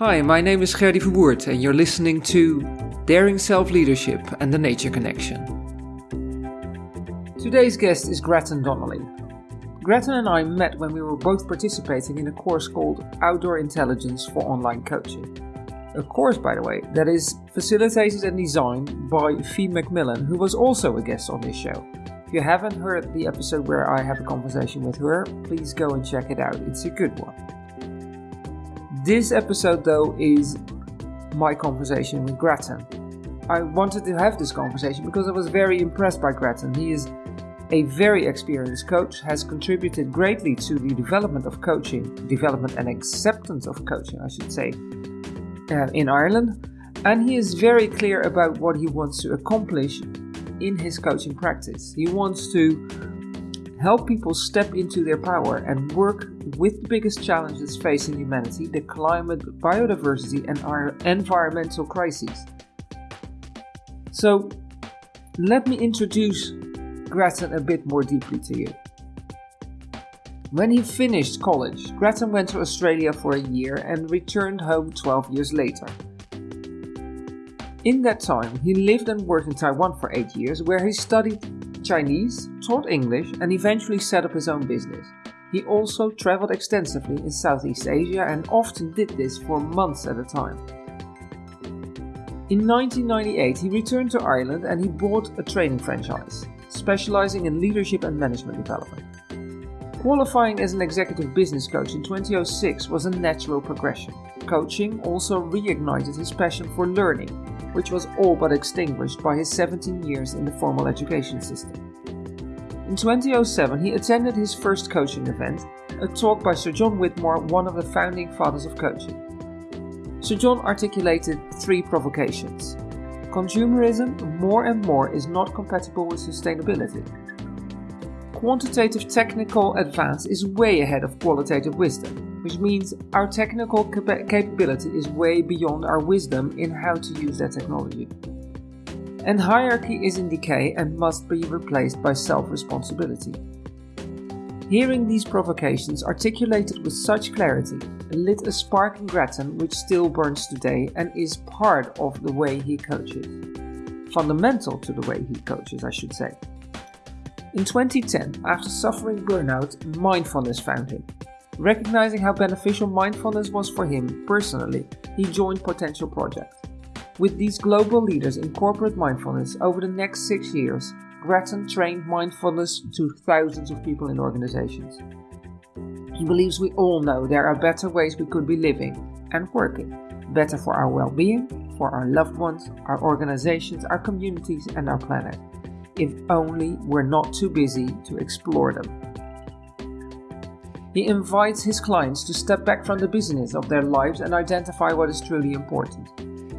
Hi, my name is Gerdy Verwoerd, and you're listening to Daring Self Leadership and the Nature Connection. Today's guest is Grattan Donnelly. Grattan and I met when we were both participating in a course called Outdoor Intelligence for Online Coaching. A course, by the way, that is facilitated and designed by Fee McMillan, who was also a guest on this show. If you haven't heard the episode where I have a conversation with her, please go and check it out. It's a good one. This episode, though, is my conversation with Grattan. I wanted to have this conversation because I was very impressed by Grattan. He is a very experienced coach, has contributed greatly to the development of coaching, development and acceptance of coaching, I should say, uh, in Ireland. And he is very clear about what he wants to accomplish in his coaching practice. He wants to help people step into their power and work with the biggest challenges facing humanity the climate, biodiversity, and our environmental crises. So, let me introduce Grattan a bit more deeply to you. When he finished college, Grattan went to Australia for a year and returned home 12 years later. In that time, he lived and worked in Taiwan for 8 years, where he studied Chinese, taught English, and eventually set up his own business. He also traveled extensively in Southeast Asia and often did this for months at a time. In 1998, he returned to Ireland and he bought a training franchise, specializing in leadership and management development. Qualifying as an executive business coach in 2006 was a natural progression. Coaching also reignited his passion for learning, which was all but extinguished by his 17 years in the formal education system. In 2007, he attended his first coaching event, a talk by Sir John Whitmore, one of the founding fathers of coaching. Sir John articulated three provocations. Consumerism more and more is not compatible with sustainability. Quantitative technical advance is way ahead of qualitative wisdom which means our technical cap- capability is way beyond our wisdom in how to use that technology. And hierarchy is in decay and must be replaced by self responsibility. Hearing these provocations articulated with such clarity lit a spark in Grattan which still burns today and is part of the way he coaches. Fundamental to the way he coaches, I should say. In 2010, after suffering burnout, mindfulness found him Recognizing how beneficial mindfulness was for him personally, he joined Potential Project. With these global leaders in corporate mindfulness over the next six years, Grattan trained mindfulness to thousands of people in organizations. He believes we all know there are better ways we could be living and working, better for our well being, for our loved ones, our organizations, our communities, and our planet, if only we're not too busy to explore them. He invites his clients to step back from the business of their lives and identify what is truly important.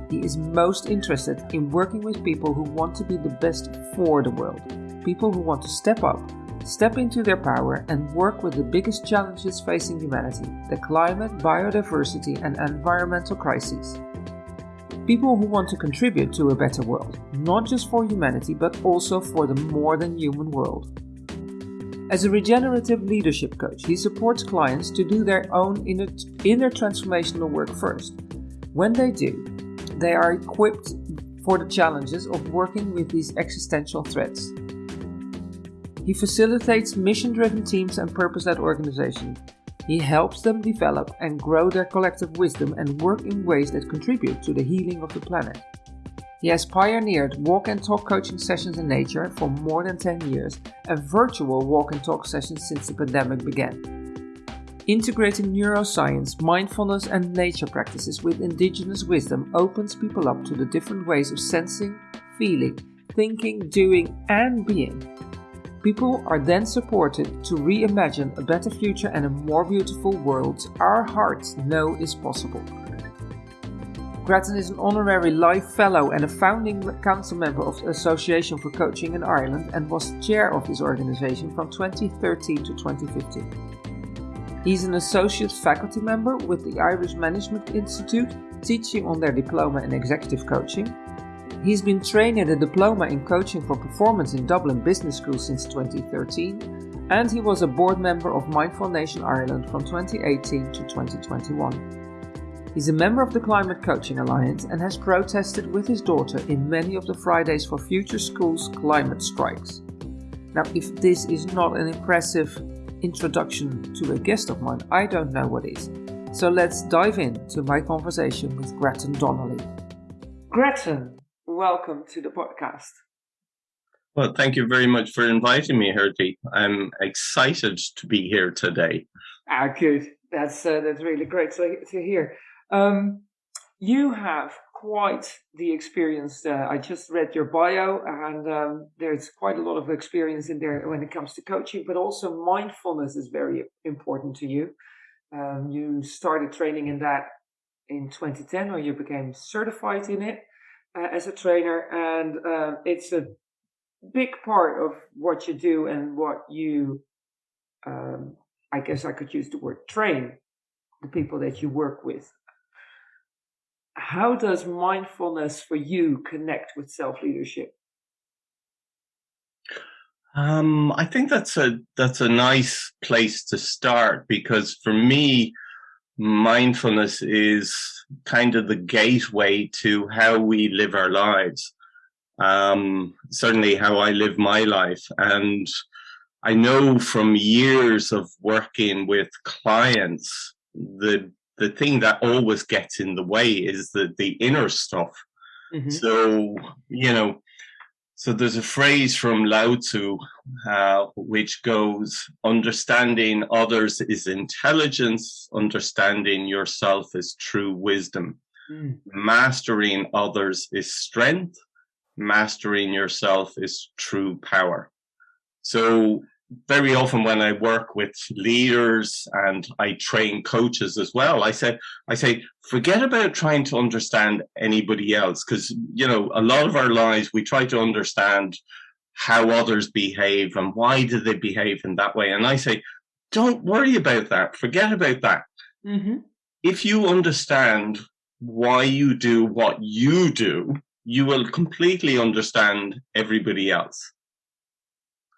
He is most interested in working with people who want to be the best for the world, people who want to step up, step into their power, and work with the biggest challenges facing humanity the climate, biodiversity, and environmental crises. People who want to contribute to a better world, not just for humanity, but also for the more than human world. As a regenerative leadership coach, he supports clients to do their own inner, inner transformational work first. When they do, they are equipped for the challenges of working with these existential threats. He facilitates mission driven teams and purpose led organizations. He helps them develop and grow their collective wisdom and work in ways that contribute to the healing of the planet. He has pioneered walk and talk coaching sessions in nature for more than 10 years and virtual walk and talk sessions since the pandemic began. Integrating neuroscience, mindfulness, and nature practices with indigenous wisdom opens people up to the different ways of sensing, feeling, thinking, doing, and being. People are then supported to reimagine a better future and a more beautiful world our hearts know is possible. Grattan is an honorary Life Fellow and a founding council member of the Association for Coaching in Ireland and was chair of this organization from 2013 to 2015. He's an associate faculty member with the Irish Management Institute, teaching on their diploma in executive coaching. He's been trained in a diploma in coaching for performance in Dublin Business School since 2013, and he was a board member of Mindful Nation Ireland from 2018 to 2021. He's a member of the Climate Coaching Alliance and has protested with his daughter in many of the Fridays for Future Schools climate strikes. Now, if this is not an impressive introduction to a guest of mine, I don't know what is. So let's dive into my conversation with Gretton Donnelly. Gretton, welcome to the podcast. Well, thank you very much for inviting me, Herty. I'm excited to be here today. Ah, good. That's uh, that's really great to, to hear. Um, you have quite the experience. Uh, I just read your bio, and um, there's quite a lot of experience in there when it comes to coaching, but also mindfulness is very important to you. Um, you started training in that in 2010, or you became certified in it uh, as a trainer, and uh, it's a big part of what you do and what you. Um, I guess I could use the word train the people that you work with how does mindfulness for you connect with self leadership? Um, I think that's a that's a nice place to start because for me, mindfulness is kind of the gateway to how we live our lives. Um, certainly, how I live my life, and I know from years of working with clients the the thing that always gets in the way is the the inner stuff. Mm-hmm. So you know, so there's a phrase from Lao Tzu uh, which goes, "Understanding others is intelligence. Understanding yourself is true wisdom. Mm. Mastering others is strength. Mastering yourself is true power." So very often when I work with leaders and I train coaches as well, I said, I say, forget about trying to understand anybody else. Cause, you know, a lot of our lives, we try to understand how others behave and why do they behave in that way. And I say, don't worry about that. Forget about that. Mm-hmm. If you understand why you do what you do, you will completely understand everybody else.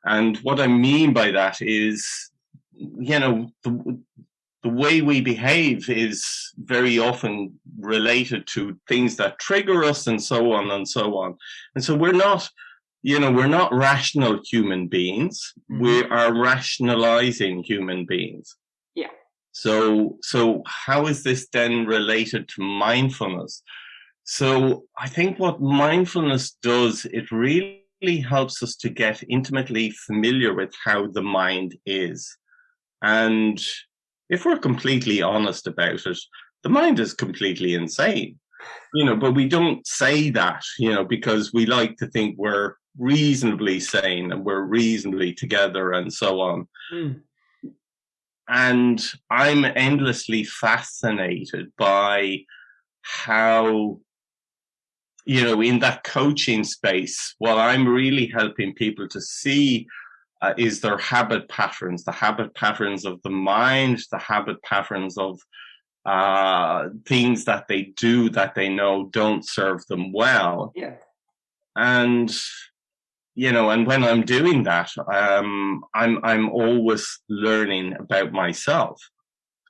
And what I mean by that is, you know, the, the way we behave is very often related to things that trigger us and so on and so on. And so we're not, you know, we're not rational human beings. Mm-hmm. We are rationalizing human beings. Yeah. So, so how is this then related to mindfulness? So I think what mindfulness does, it really really helps us to get intimately familiar with how the mind is. And if we're completely honest about it, the mind is completely insane. You know, but we don't say that, you know, because we like to think we're reasonably sane and we're reasonably together and so on. Mm. And I'm endlessly fascinated by how you know, in that coaching space, what I'm really helping people to see uh, is their habit patterns, the habit patterns of the mind, the habit patterns of uh, things that they do that they know don't serve them well. Yeah. And you know, and when I'm doing that, um, I'm I'm always learning about myself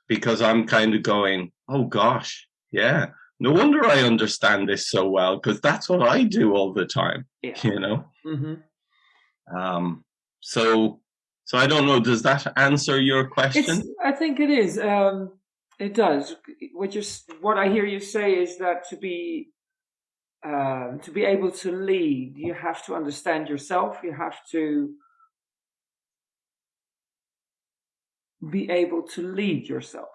because I'm kind of going, oh gosh, yeah, no wonder I understand this so well because that's what I do all the time. Yeah. You know. Mm-hmm. Um. So, so I don't know. Does that answer your question? It's, I think it is. Um, it does. What you what I hear you say is that to be um, to be able to lead, you have to understand yourself. You have to be able to lead yourself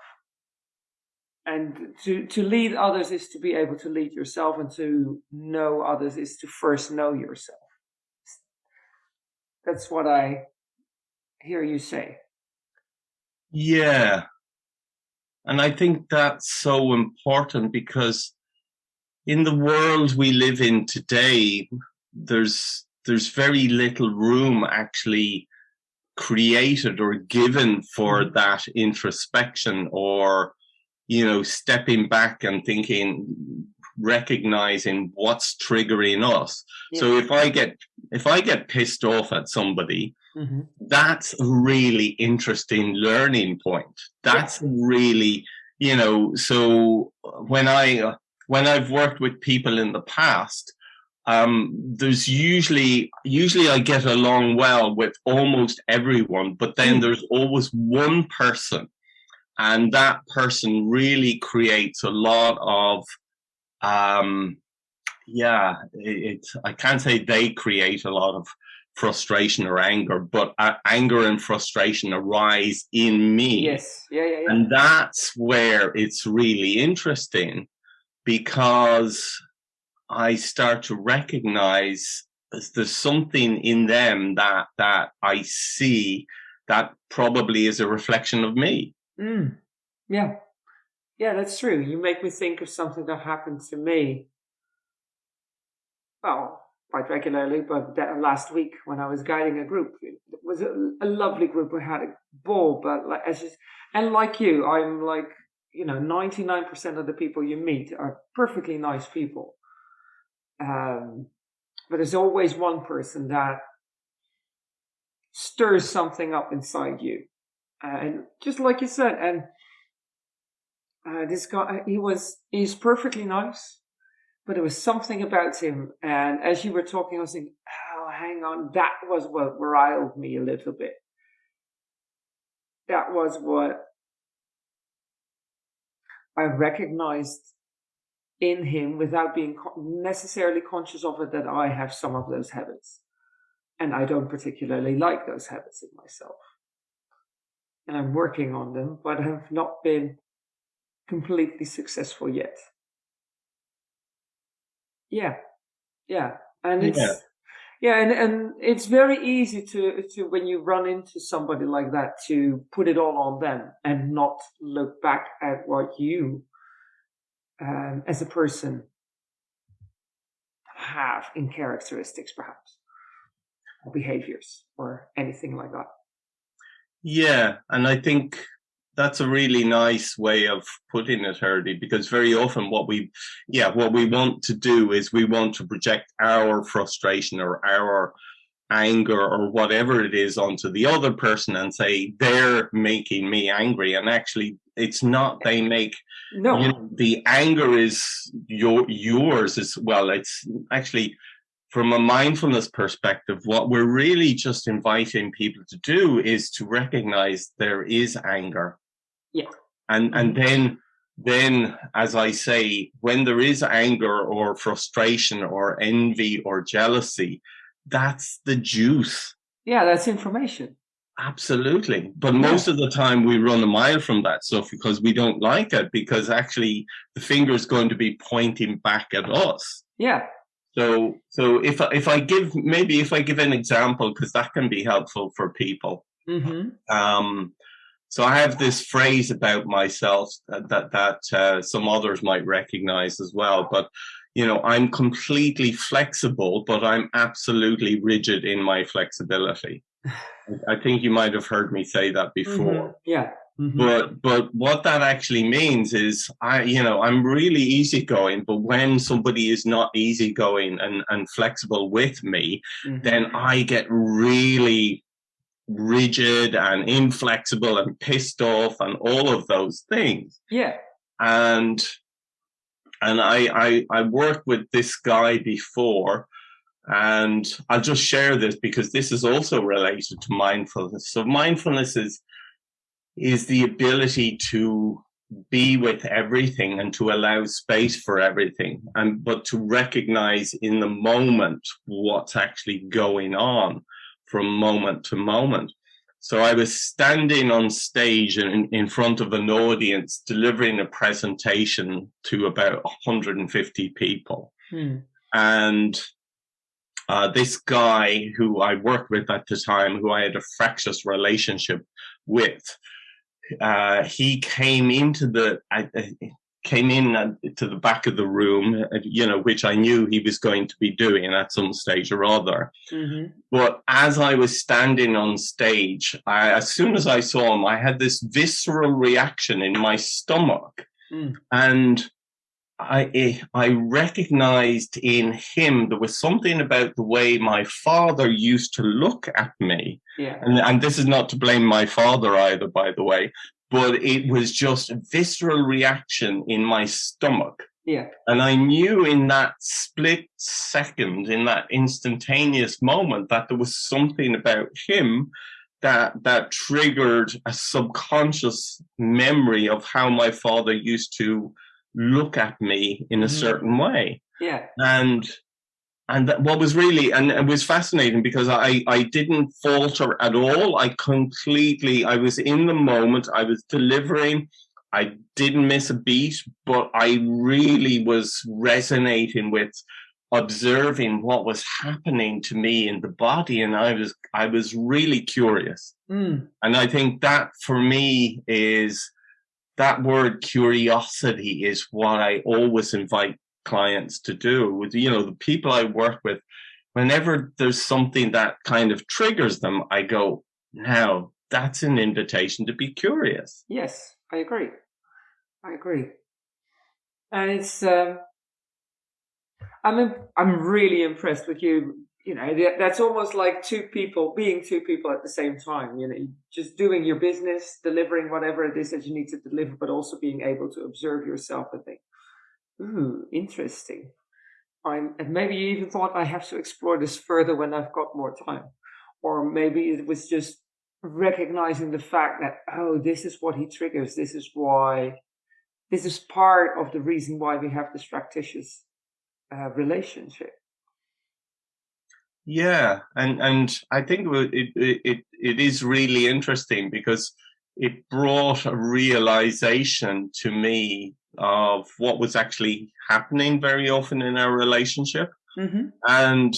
and to to lead others is to be able to lead yourself and to know others is to first know yourself. That's what i hear you say. Yeah. And i think that's so important because in the world we live in today there's there's very little room actually created or given for mm-hmm. that introspection or you know, stepping back and thinking, recognizing what's triggering us. Yeah. So if I get if I get pissed off at somebody, mm-hmm. that's a really interesting learning point. That's yeah. really, you know, so when I when I've worked with people in the past, um, there's usually usually I get along well with almost everyone, but then mm. there's always one person, and that person really creates a lot of um, yeah, it, it, I can't say they create a lot of frustration or anger, but uh, anger and frustration arise in me. Yes, yeah, yeah, yeah. And that's where it's really interesting because I start to recognize there's something in them that that I see that probably is a reflection of me. Mm. Yeah, yeah, that's true. You make me think of something that happened to me. Well, quite regularly, but that last week when I was guiding a group, it was a, a lovely group. We had a ball, but like as just, and like you, I'm like you know, 99% of the people you meet are perfectly nice people. Um, but there's always one person that stirs something up inside you. And just like you said, and uh, this guy, he was, he's perfectly nice, but there was something about him. And as you were talking, I was thinking, oh, hang on, that was what riled me a little bit. That was what I recognized in him without being necessarily conscious of it that I have some of those habits. And I don't particularly like those habits in myself. And I'm working on them, but have not been completely successful yet. Yeah. Yeah. And it's, yeah. yeah, and, and it's very easy to, to, when you run into somebody like that, to put it all on them and not look back at what you, um, as a person, have in characteristics, perhaps, or behaviors, or anything like that. Yeah. And I think that's a really nice way of putting it, Herdy, because very often what we, yeah, what we want to do is we want to project our frustration or our anger or whatever it is onto the other person and say they're making me angry and actually it's not they make no you know, the anger is your yours as well it's actually from a mindfulness perspective, what we're really just inviting people to do is to recognize there is anger. Yeah. And and mm-hmm. then then as I say, when there is anger or frustration or envy or jealousy, that's the juice. Yeah, that's information. Absolutely. But yeah. most of the time we run a mile from that stuff because we don't like it because actually the finger is going to be pointing back at us. Yeah. So so if if I give maybe if I give an example because that can be helpful for people. Mm-hmm. Um, so I have this phrase about myself that that, that uh, some others might recognize as well. But you know, I'm completely flexible, but I'm absolutely rigid in my flexibility. I think you might have heard me say that before. Mm-hmm. Yeah. Mm-hmm. But but what that actually means is I you know I'm really easygoing, but when somebody is not easygoing and and flexible with me, mm-hmm. then I get really rigid and inflexible and pissed off and all of those things. Yeah. And and I I, I worked with this guy before and I'll just share this because this is also related to mindfulness. So mindfulness is is the ability to be with everything and to allow space for everything and but to recognize in the moment what's actually going on from moment to moment. So I was standing on stage in, in front of an audience delivering a presentation to about 150 people. Hmm. And uh, this guy who I worked with at the time, who I had a fractious relationship with, uh, he came into the, i came in to the back of the room, uh, you know, which I knew he was going to be doing at some stage or other. Mm-hmm. But as I was standing on stage, I, as soon as I saw him, I had this visceral reaction in my stomach. Mm. And I, eh, I recognized in him there was something about the way my father used to look at me. Yeah. And, and this is not to blame my father either, by the way, but it was just a visceral reaction in my stomach. Yeah. And I knew in that split second, in that instantaneous moment, that there was something about him that that triggered a subconscious memory of how my father used to look at me in a mm. certain way. Yeah. And and that, what was really and it was fascinating because I I didn't falter at all. I completely I was in the moment. I was delivering. I didn't miss a beat, but I really was resonating with observing what was happening to me in the body and i was i was really curious mm. and i think that for me is that word curiosity is what i always invite clients to do. With you know the people i work with whenever there's something that kind of triggers them i go now that's an invitation to be curious. Yes i agree. I agree. And it's um I'm I'm really impressed with you. You know, that's almost like two people being two people at the same time. You know, just doing your business, delivering whatever it is that you need to deliver, but also being able to observe yourself and think, "Ooh, interesting." I'm, and maybe you even thought I have to explore this further when I've got more time, or maybe it was just recognizing the fact that oh, this is what he triggers. This is why. This is part of the reason why we have this fractitious uh, relationship. Yeah, and and I think it it it is really interesting because it brought a realization to me of what was actually happening very often in our relationship, mm-hmm. and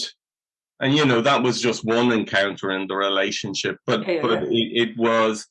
and you know that was just one encounter in the relationship, but yeah, but. It, it was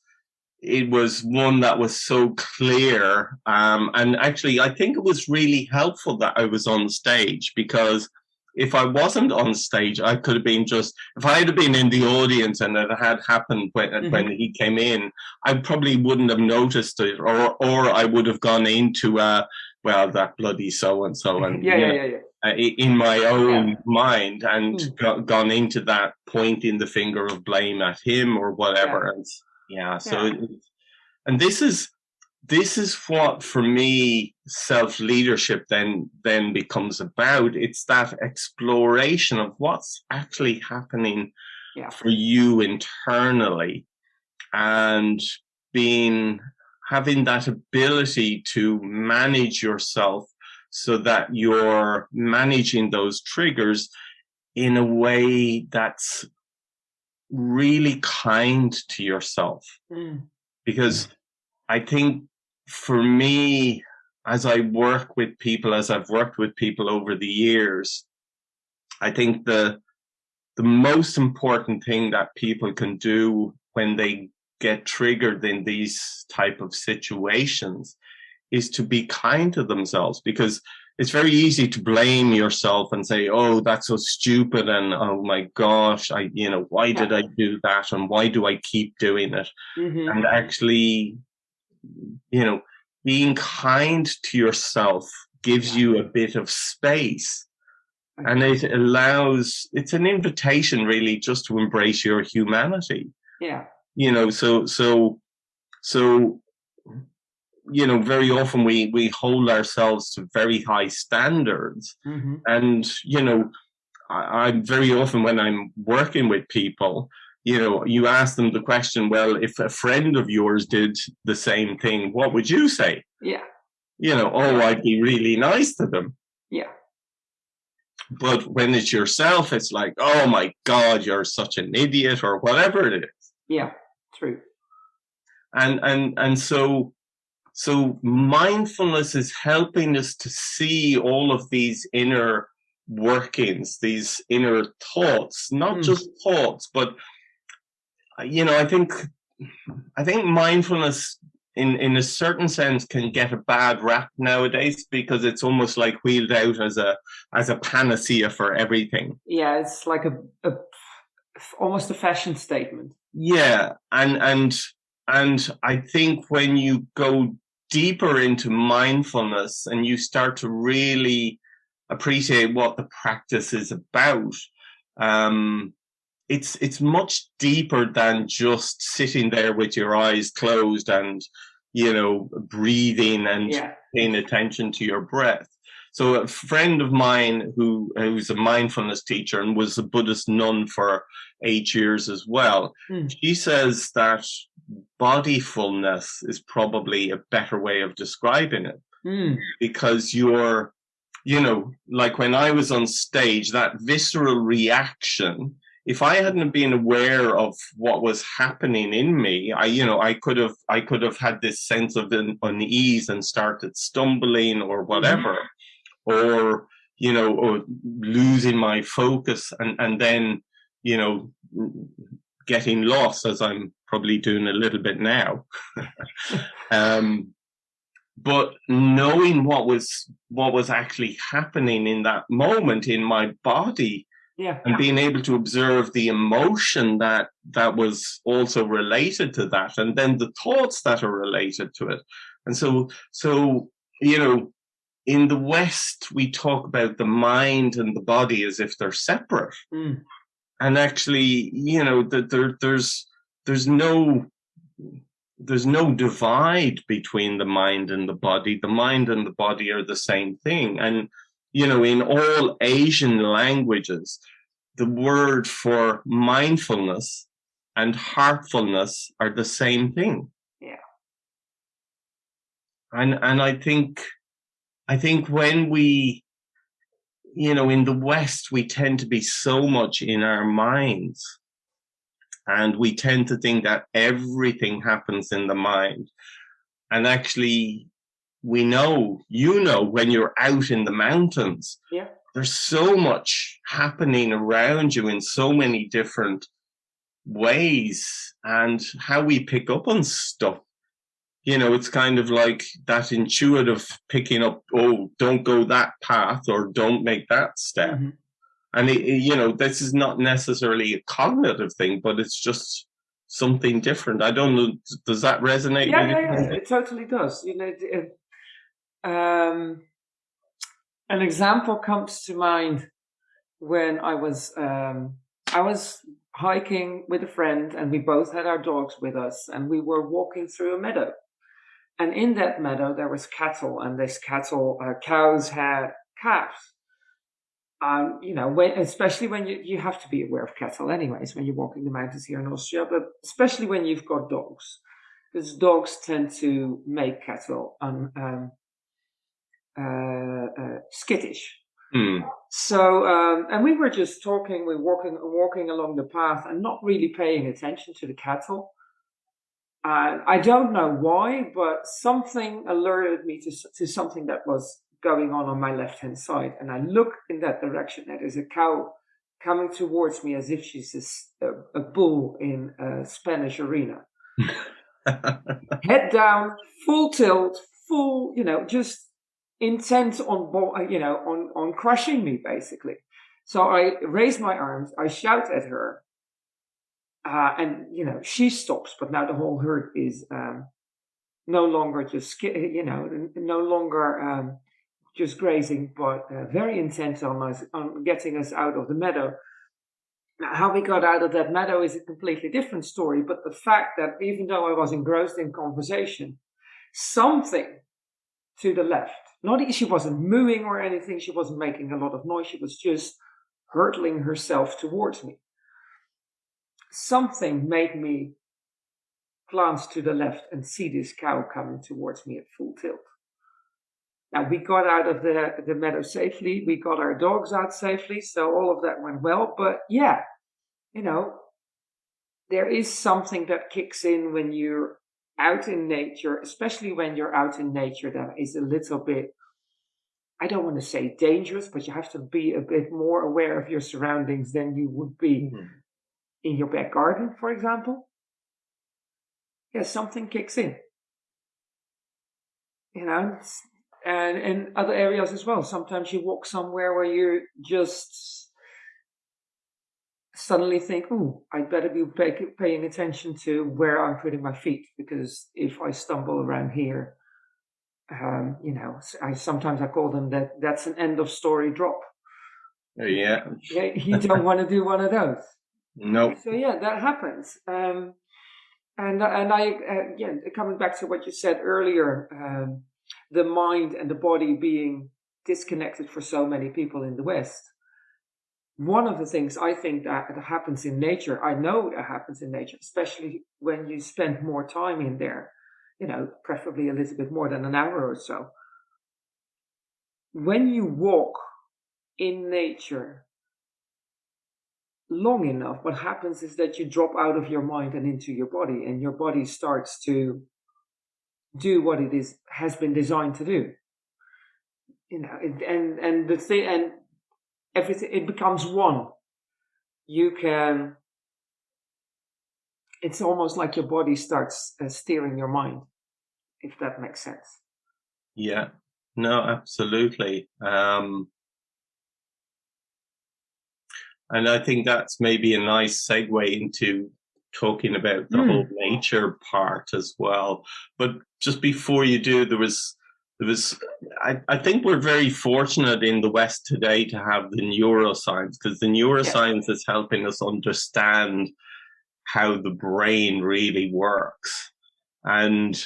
it was one that was so clear. Um, and actually, I think it was really helpful that I was on stage because if I wasn't on stage, I could have been just, if I had been in the audience and it had happened when, mm-hmm. when he came in, I probably wouldn't have noticed it or, or I would have gone into, uh, well, that bloody so and so. And yeah, yeah, yeah, yeah. Uh, in my own yeah. mind and mm. go, gone into that pointing the finger of blame at him or whatever. Yeah. And yeah so yeah. It, and this is this is what for me self leadership then then becomes about it's that exploration of what's actually happening yeah. for you internally and being having that ability to manage yourself so that you're managing those triggers in a way that's really kind to yourself. Mm. Because I think for me, as I work with people, as I've worked with people over the years, I think the the most important thing that people can do when they get triggered in these type of situations is to be kind to themselves because it's very easy to blame yourself and say, "Oh, that's so stupid," and "Oh my gosh, I, you know, why did I do that, and why do I keep doing it?" Mm-hmm. And actually, you know, being kind to yourself gives you a bit of space, and it allows. It's an invitation, really, just to embrace your humanity. Yeah. You know, so so so you know very often we we hold ourselves to very high standards mm-hmm. and you know I, i'm very often when i'm working with people you know you ask them the question well if a friend of yours did the same thing what would you say? Yeah. You know oh i'd be really nice to them. Yeah. But when it's yourself it's like oh my god you're such an idiot or whatever it is. Yeah true. And and and so so mindfulness is helping us to see all of these inner workings, these inner thoughts, not mm. just thoughts, but you know, I think I think mindfulness in in a certain sense can get a bad rap nowadays because it's almost like wheeled out as a as a panacea for everything. Yeah, it's like a, a almost a fashion statement. Yeah, and and and I think when you go deeper into mindfulness and you start to really appreciate what the practice is about, um, it's it's much deeper than just sitting there with your eyes closed and you know, breathing and Yeah. paying attention to your breath. So a friend of mine who who's a mindfulness teacher and was a Buddhist nun for eight years as well, Hmm. she says that bodyfulness is probably a better way of describing it Mm. because you're you know like when i was on stage that visceral reaction if i hadn't been aware of what was happening in me i you know i could have i could have had this sense of un- unease and started stumbling or whatever. Or you know or losing my focus and and then you know getting lost as i'm probably doing a little bit now. Um but knowing what was what was actually happening in that moment in my body Yeah. and being able to observe the emotion that that was also related to that and then the thoughts that are related to it and so so you know in the west we talk about the mind and the body as if they're separate Mm. and actually you know that there there's there's no there's no divide between the mind and the body the mind and the body are the same thing and you know in all asian languages the word for mindfulness and heartfulness are the same thing Yeah. and and i think i think when we you know in the west we tend to be so much in our minds and we tend to think that everything happens in the mind and actually we know you know when you're out in the mountains Yeah. There's so much happening around you in so many different ways and how we pick up on stuff. You know it's kind of like that intuitive picking up oh don't go that path or don't make that step. Mhm. and it, it- you know this is not necessarily a cognitive thing but it's just something different. I don't know does that resonate Yeah, with yeah, you? yeah, it totally does. You know, it- um, an example comes to mind when I was um, I was hiking with a friend, and we both had our dogs with us, and we were walking through a meadow. And in that meadow, there was cattle, and this cattle, uh, cows had calves. Um, you know, when, especially when you, you have to be aware of cattle, anyways, when you're walking the mountains here in Austria, but especially when you've got dogs because dogs tend to make cattle un, um, skittish. Hmm. So, um, and we were just talking, we were walking, walking along the path and not really paying attention to the cattle. And I don't know why, but something alerted me to, to something that was going on on my left hand side. And I look in that direction. There is a cow coming towards me as if she's a bull in a Spanish arena head down, full tilt, full, you know, just intent on, uh, you know, on, on crushing me basically. So I raise my arms, I shout at her, uh, and, you know, she stops, but now the whole herd is, um, no longer just, you know, no longer, um, just grazing, but uh, very intent on us, on getting us out of the meadow. Now, how we got out of that meadow is a completely different story, but the fact that even though I was engrossed in conversation, something to the left, not she wasn't mooing or anything, she wasn't making a lot of noise, she was just hurtling herself towards me. Something made me glance to the left and see this cow coming towards me at full tilt. Now we got out of the, the meadow safely, we got our dogs out safely, so all of that went well. But yeah, you know, there is something that kicks in when you're out in nature, especially when you're out in nature that is a little bit, I don't want to say dangerous, but you have to be a bit more aware of your surroundings than you would be Mhm. in your back garden, for example. Yeah, something kicks in. You know, and in other areas as well. Sometimes you walk somewhere where you just suddenly think, "Ooh, I'd better be pay- paying attention to where I'm putting my feet because if I stumble around here, um, you know, I sometimes I call them that. That's an end of story drop. yeah Yeah, you don't want to do one of those. no So yeah, that happens. Um, And and I uh, again coming back to what you said earlier, um, the mind and the body being disconnected for so many people in the West. One of the things I think that happens in nature, I know that happens in nature, especially when you spend more time in there, you know, preferably a little bit more than an hour or so. When you walk in nature long enough, what happens is that you drop out of your mind and into your body, and your body starts to do what it is has been designed to do. You know, and and the thing and everything it becomes one. You can. It's almost like your body starts uh, steering your mind, if that makes sense. Yeah. No, absolutely. Um, and I think that's maybe a nice segue into talking about the mm. whole nature part as well. But just before you do, there was there was I, I think we're very fortunate in the West today to have the neuroscience because the neuroscience yeah. is helping us understand how the brain really works. And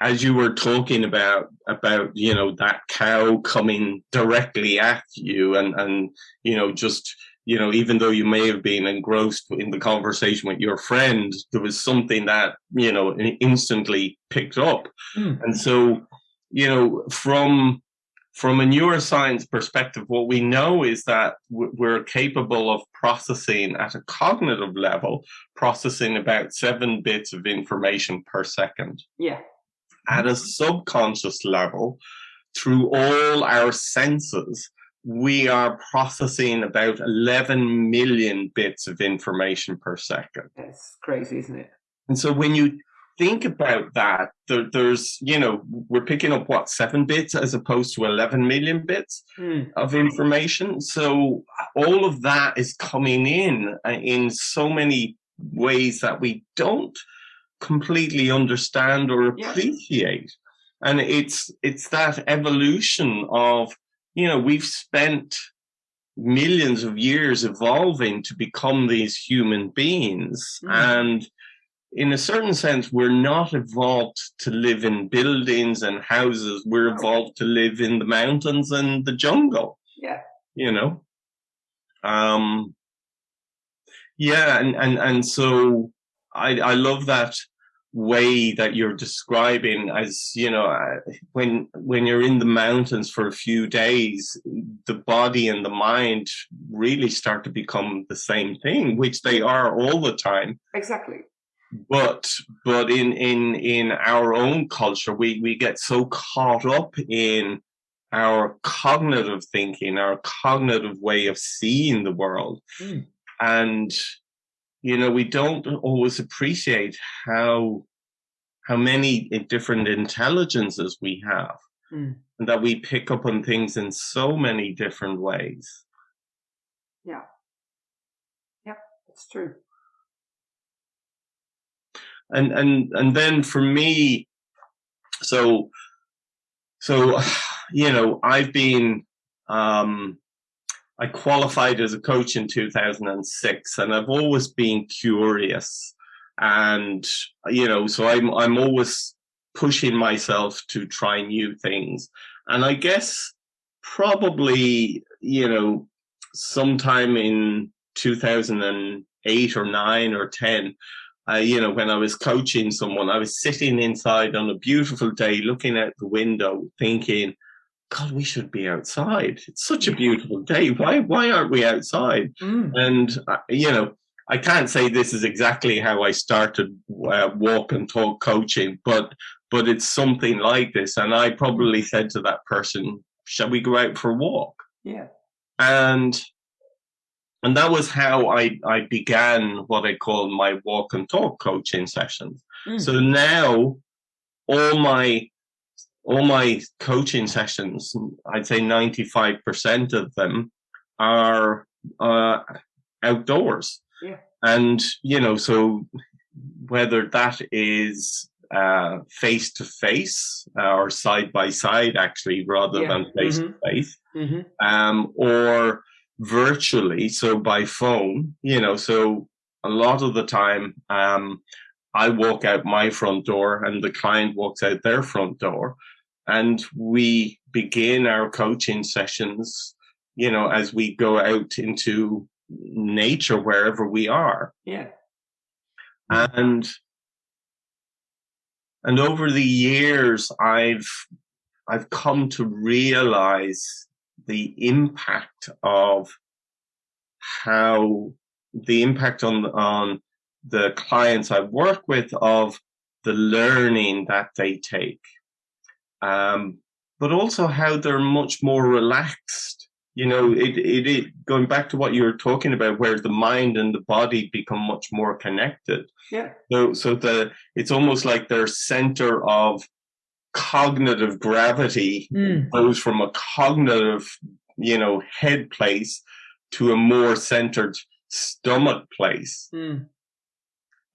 as you were talking about about you know that cow coming directly at you and and you know just you know, even though you may have been engrossed in the conversation with your friend, there was something that, you know, instantly picked up. Mm. And so, you know, from from a neuroscience perspective, what we know is that we're capable of processing at a cognitive level, processing about seven bits of information per second. Yeah. At a subconscious level, through all our senses, we are processing about 11 million bits of information per second. That's crazy, isn't it? And so when you think about that, there, there's, you know, we're picking up what, seven bits as opposed to 11 million bits mm. of information. So all of that is coming in uh, in so many ways that we don't completely understand or appreciate. Yeah. And it's it's that evolution of you know, we've spent millions of years evolving to become these human beings. Mm. And in a certain sense, we're not evolved to live in buildings and houses. We're evolved to live in the mountains and the jungle. Yeah. You know? Um, yeah. And, and, and so I, I love that way that you're describing as you know uh, when when you're in the mountains for a few days the body and the mind really start to become the same thing which they are all the time exactly but but in in in our own culture we we get so caught up in our cognitive thinking our cognitive way of seeing the world mm. and you know, we don't always appreciate how how many different intelligences we have, mm. and that we pick up on things in so many different ways. Yeah, yeah, that's true. And and and then for me, so so you know, I've been um, I qualified as a coach in 2006 and I've always been curious. And you know so I'm I'm always pushing myself to try new things. And I guess probably you know sometime in 2008 or 9 or 10 uh, you know, when I was coaching someone, I was sitting inside on a beautiful day, looking out the window, thinking, God, we should be outside. It's such a beautiful day. Why, why aren't we outside? Mm. And, uh, you know, I can't say this is exactly how I started uh, walk and talk coaching, but, but it's something like this. And I probably said to that person, shall we go out for a walk? Yeah. And, and that was how I, I began what I call my walk and talk coaching sessions. Mm. So now all my all my coaching sessions, I'd say 95% of them are uh, outdoors. Yeah. And, you know, so whether that is face to face or side by side, actually, rather yeah. than face to face, or virtually, so by phone, you know, so a lot of the time, um, I walk out my front door and the client walks out their front door. And we begin our coaching sessions, you know, as we go out into nature wherever we are. Yeah. And and over the years I've I've come to realize the impact of how the impact on on the clients I work with of the learning that they take, um, but also how they're much more relaxed. You know, it, it, it going back to what you were talking about, where the mind and the body become much more connected. Yeah. So, so the it's almost like their center of cognitive gravity Mm. goes from a cognitive, you know, head place to a more centered stomach place Mm.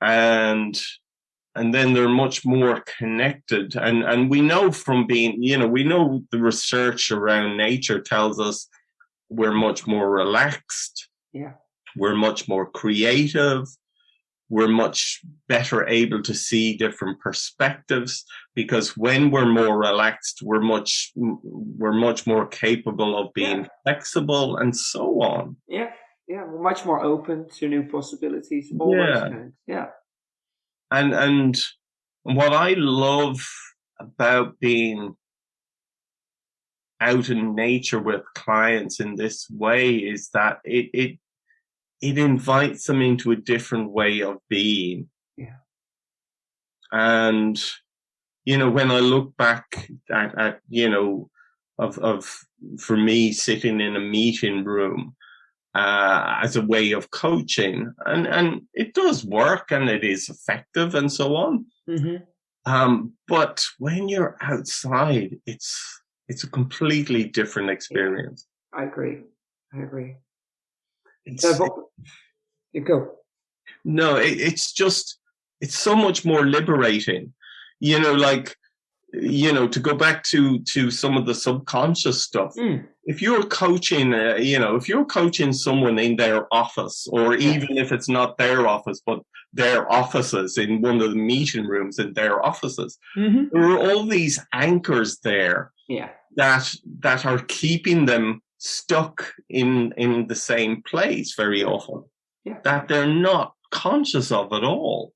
and and then they're much more connected and and we know from being you know we know the research around nature tells us we're much more relaxed Yeah. we're much more creative we're much better able to see different perspectives because when we're more relaxed we're much we're much more capable of being Yeah. flexible and so on Yeah. Yeah. We're much more open to new possibilities. All Yeah. Yeah. and and what I love about being out in nature with clients in this way is that it it it invites them into a different way of being. Yeah. And you know, when I look back at, at you know, of of for me sitting in a meeting room uh, as a way of coaching, and and it does work and it is effective and so on. Mm-hmm. Um, but when you're outside, it's it's a completely different experience. I agree. I agree. But, you go. no, it, it's just it's so much more liberating. You know, like you know, to go back to to some of the subconscious stuff. Mm. If you're coaching, uh, you know, if you're coaching someone in their office, or Yeah. even if it's not their office, but their offices in one of the meeting rooms in their offices, Mm-hmm. there are all these anchors there Yeah. that that are keeping them stuck in in the same place very often Yeah. that they're not conscious of at all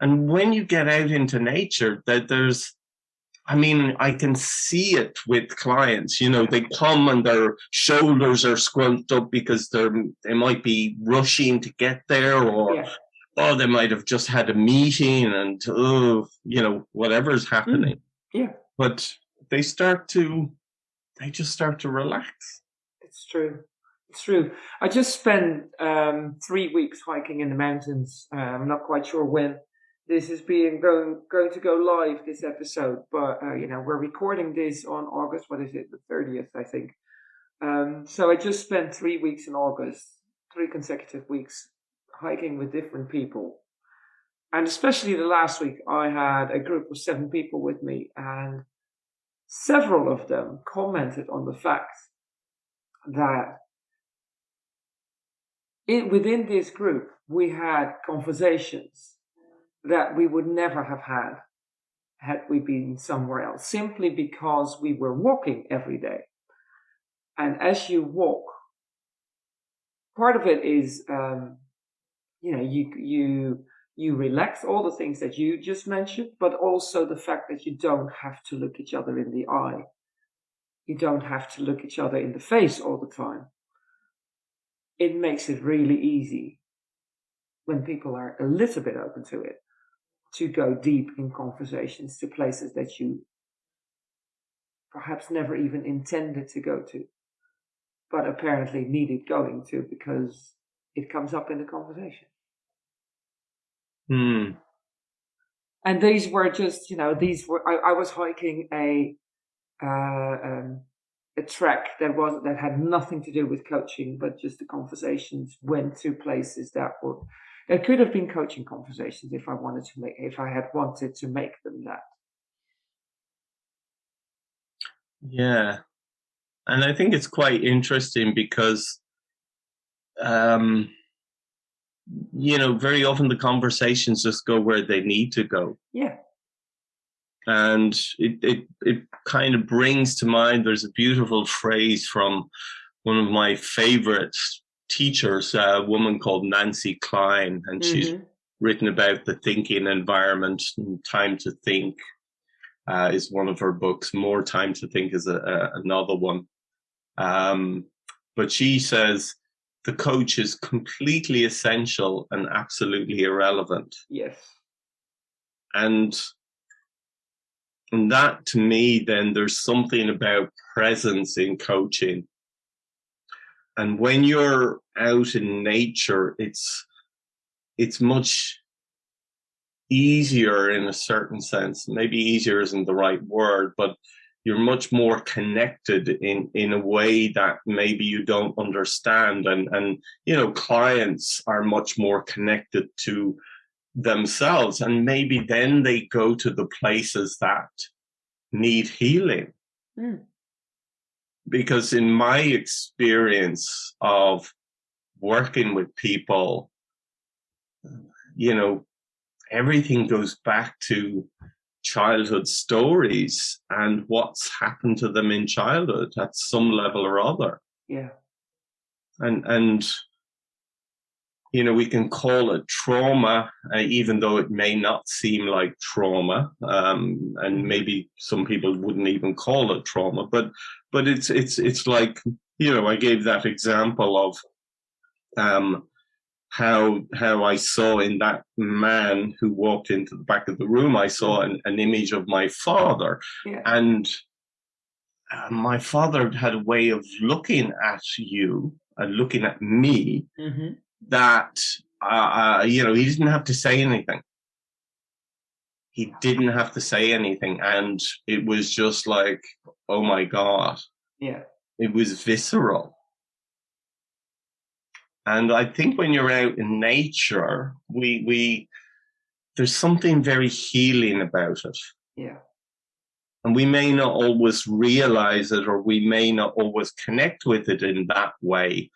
and when you get out into nature that there's i mean i can see it with clients you know they come and their shoulders are scrunched up because they're they might be rushing to get there or Yeah. oh they might have just had a meeting and oh you know whatever's happening Mm. Yeah. but they start to they just start to relax It's true. It's true. I just spent um, three weeks hiking in the mountains. Uh, I'm not quite sure when this is being going going to go live. This episode, but uh, you know we're recording this on August. What is it? The thirtieth, I think. Um, so I just spent three weeks in August, three consecutive weeks hiking with different people, and especially the last week, I had a group of seven people with me, and several of them commented on the fact that in, within this group we had conversations that we would never have had had we been somewhere else simply because we were walking every day. And as you walk part of it is um, you know you you you relax all the things that you just mentioned but also the fact that you don't have to look each other in the eye you don't have to look each other in the face all the time. It makes it really easy when people are a little bit open to it to go deep in conversations to places that you perhaps never even intended to go to, but apparently needed going to because it comes up in the conversation. Hmm. and these were just you know these were I, I was hiking a uh, um, a track that was that had nothing to do with coaching, but just the conversations went to places that were that could have been coaching conversations if I wanted to make if I had wanted to make them that. yeah and i think it's quite interesting because um you know, very often the conversations just go where they need to go. Yeah. And it, it, it kind of brings to mind, there's a beautiful phrase from one of my favorite teachers, a woman called Nancy Kline, and mm-hmm. she's written about the thinking environment and time to think uh, is one of her books. More time to think is a, a, another one. Um, but she says the coach is completely essential and absolutely irrelevant. Yes. And and that to me, then there's something about presence in coaching. And when you're out in nature, it's it's much easier in a certain sense. Maybe easier isn't the right word, but you're much more connected in in a way that maybe you don't understand and and you know clients are much more connected to themselves and maybe then they go to the places that need healing mm. because in my experience of working with people you know everything goes back to childhood stories and what's happened to them in childhood at some level or other. Yeah. And and you know we can call it trauma, uh, even though it may not seem like trauma, um, and mm-hmm. maybe some people wouldn't even call it trauma. But but it's it's it's like you know I gave that example of um, how how I saw in that man who walked into the back of the room, I saw an, an image of my father, yeah. and uh, my father had a way of looking at you and looking at me mm-hmm. that uh, uh, you know he didn't have to say anything. He didn't have to say anything, and it was just like, oh my god, yeah, it was visceral and I think when you're out in nature, we we there's something very healing about it. Yeah. And we may not always realize it or we may not always connect with it in that way.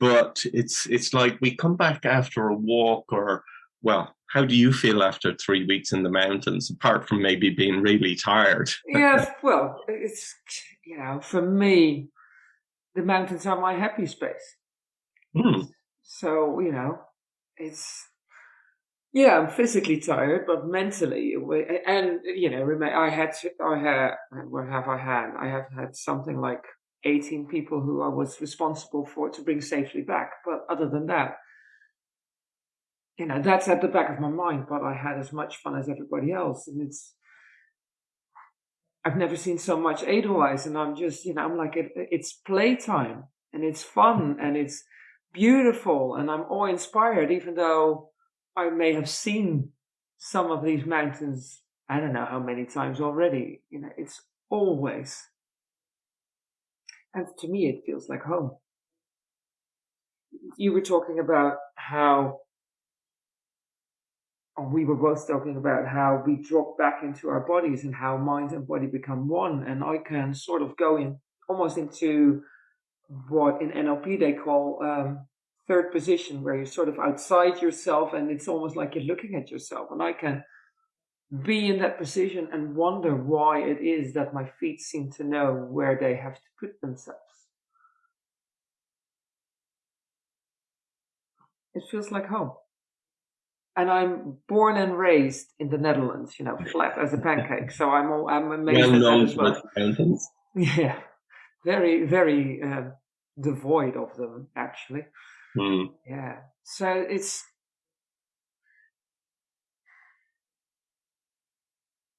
But it's it's like we come back after a walk or well, how do you feel after three weeks in the mountains, apart from maybe being really tired? yes, well, it's you know, for me, the mountains are my happy space. Hmm. So, you know, it's, yeah, I'm physically tired, but mentally, and, you know, I had, I had, what have I had? I have had something like 18 people who I was responsible for to bring safely back. But other than that, you know, that's at the back of my mind, but I had as much fun as everybody else. And it's, I've never seen so much Edelweiss, and I'm just, you know, I'm like, it, it's playtime and it's fun and it's, beautiful and I'm awe inspired, even though I may have seen some of these mountains, I don't know how many times already. You know, it's always, and to me, it feels like home. You were talking about how, or we were both talking about how we drop back into our bodies and how mind and body become one. And I can sort of go in almost into what in NLP they call um, third position, where you're sort of outside yourself and it's almost like you're looking at yourself. And I can be in that position and wonder why it is that my feet seem to know where they have to put themselves. It feels like home. And I'm born and raised in the Netherlands, you know, flat as a pancake. So I'm all, I'm amazed well at that as well. Yeah, very, very uh, devoid of them, actually. Mm. Yeah. So it's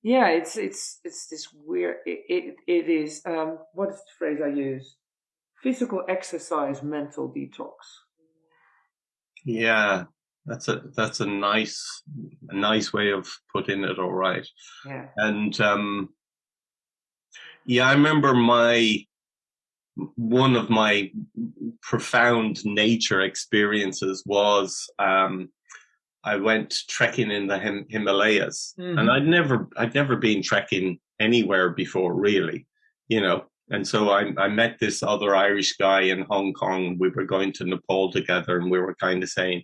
yeah, it's it's it's this weird. It it, it is um what is the phrase I use? Physical exercise, mental detox. Yeah, that's a that's a nice a nice way of putting it. All right. Yeah. And um, yeah, I remember my one of my profound nature experiences was um, I went trekking in the Him- Himalayas, mm-hmm. and I'd never I'd never been trekking anywhere before, really, you know. And so I, I met this other Irish guy in Hong Kong. We were going to Nepal together, and we were kind of saying,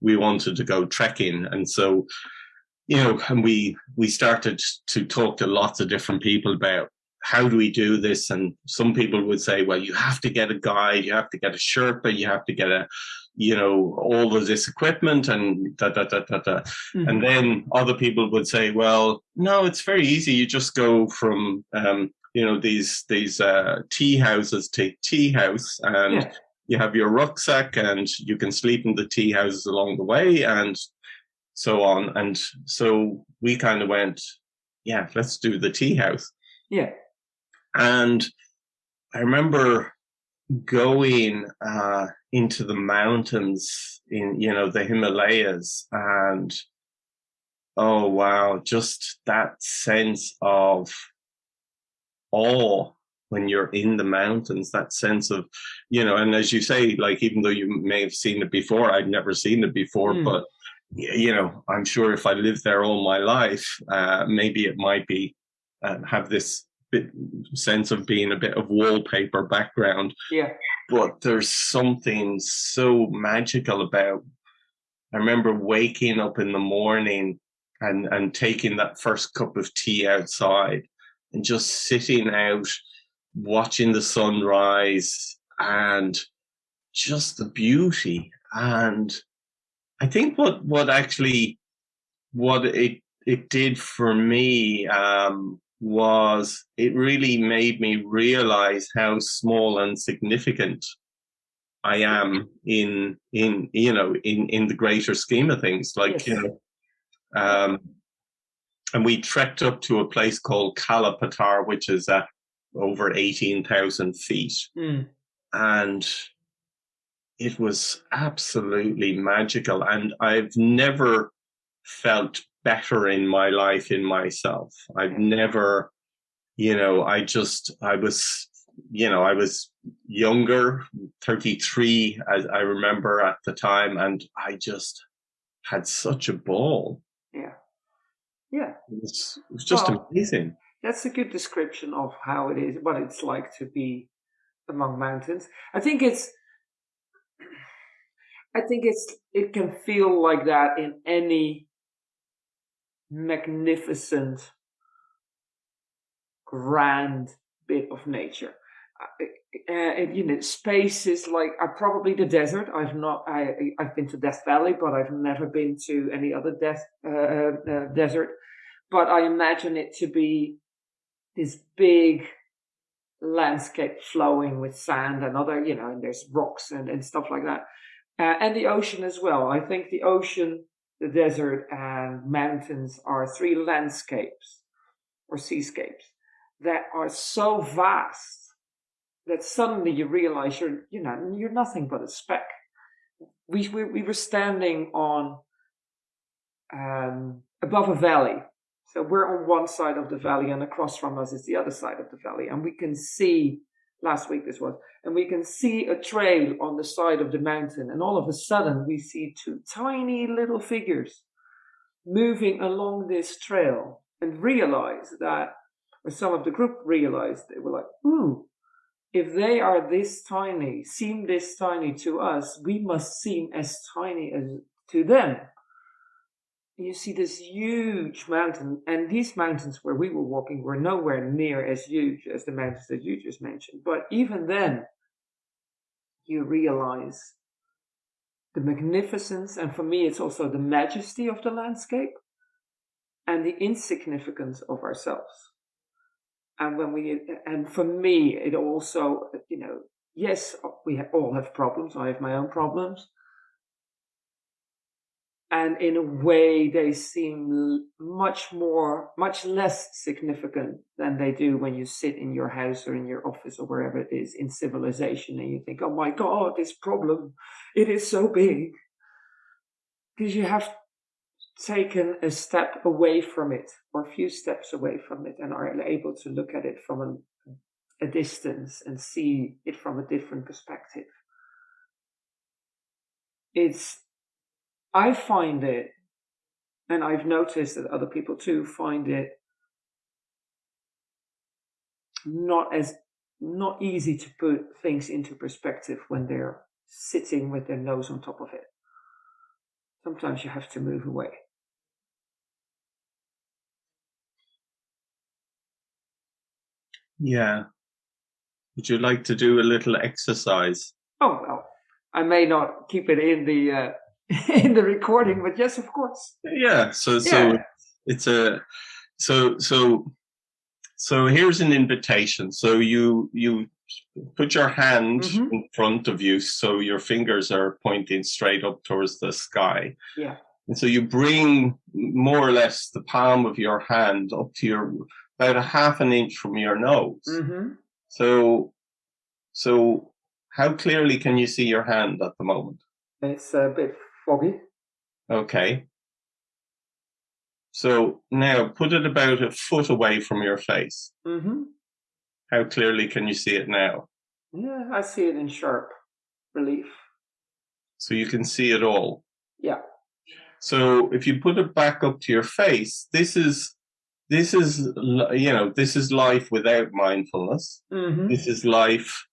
we wanted to go trekking. And so, you know, and we we started to talk to lots of different people about how do we do this? And some people would say, well, you have to get a guide, you have to get a Sherpa, you have to get a, you know, all of this equipment and da da da da da. Mm-hmm. And then other people would say, well, no, it's very easy. You just go from, um, you know, these these uh, tea houses to tea house, and yeah. you have your rucksack, and you can sleep in the tea houses along the way, and so on. And so we kind of went, yeah, let's do the tea house. Yeah. And I remember going uh, into the mountains in, you know, the Himalayas and oh wow, just that sense of awe when you're in the mountains, that sense of, you know, and as you say, like even though you may have seen it before, I'd never seen it before, mm. but you know, I'm sure if I lived there all my life, uh, maybe it might be uh, have this bit sense of being a bit of wallpaper background. Yeah. But there's something so magical about. I remember waking up in the morning and and taking that first cup of tea outside and just sitting out, watching the sunrise and just the beauty. And I think what what actually what it it did for me um, was it really made me realize how small and significant I am in in you know in in the greater scheme of things. Like yes. you know, um, and we trekked up to a place called Kala Patthar, which is at over eighteen thousand feet, mm. and it was absolutely magical. And I've never felt better in my life in myself. I've never, you know, I just, I was, you know, I was younger, 33, as I remember at the time, and I just had such a ball. Yeah. Yeah. It was, it was just well, amazing. That's a good description of how it is, what it's like to be among mountains. I think it's, I think it's, it can feel like that in any magnificent, grand bit of nature. Uh, uh, you know, space is like uh, probably the desert. I've not, I, I've been to Death Valley, but I've never been to any other death, uh, uh, uh, desert. But I imagine it to be this big landscape flowing with sand and other, you know, and there's rocks and, and stuff like that. and the ocean as well. I think the ocean the desert and mountains are three landscapes or seascapes that are so vast that suddenly you realize you're you know you're nothing but a speck. We we, we were standing on um, above a valley, so we're on one side of the valley, and across from us is the other side of the valley, and we can see. Last week this was, and we can see a trail on the side of the mountain, and all of a sudden we see two tiny little figures moving along this trail and realize that, or some of the group realized, they were like, ooh, if they are this tiny, seem this tiny to us, we must seem as tiny as to them. You see this huge mountain, and these mountains where we were walking were nowhere near as huge as the mountains that you just mentioned. But even then, you realize the magnificence, and for me, it's also the majesty of the landscape and the insignificance of ourselves. And when we, and for me, it also, you know, yes, we all have problems. I have my own problems, and in a way they seem much more much less significant than they do when you sit in your house or in your office or wherever it is in civilization and you think oh my god this problem it is so big. Because you have taken a step away from it or a few steps away from it and are able to look at it from a, a distance and see it from a different perspective. It's I find it, and I've noticed that other people too find it not as not easy to put things into perspective when they're sitting with their nose on top of it. Sometimes you have to move away. Yeah. Would you like to do a little exercise? Oh well, I may not keep it in the uh, in the recording, but yes, of course. Yeah. So so it's a so so so here's an invitation. So you you put your hand Mhm. in front of you, so your fingers are pointing straight up towards the sky. Yeah. And so you bring more or less the palm of your hand up to your about a half an inch from your nose. Mm-hmm. So, so how clearly can you see your hand at the moment? It's a bit foggy. Okay. So now put it about a foot away from your face. Mm-hmm. How clearly can you see it now? Yeah, I see it in sharp relief. So you can see it all. Yeah. So if you put it back up to your face, this is, this is, you know, this is life without mindfulness. Mm-hmm. This is life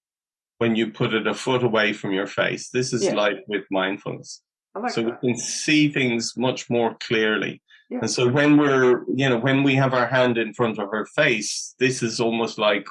when you put it a foot away from your face. This is Yeah. life with mindfulness. Like so that. we can see things much more clearly. Yeah. And so when we're, you know, when we have our hand in front of our face, this is almost like